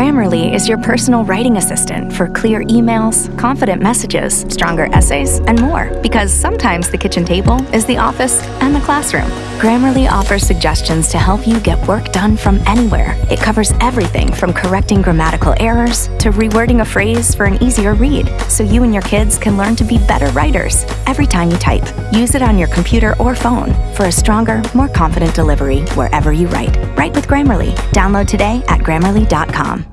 گریمرلیز your person writing for clear e mails and messages everything formatting گر miracle phrase for read so you in یورسرس every tiny on your computer اور phone for stronger confident delivery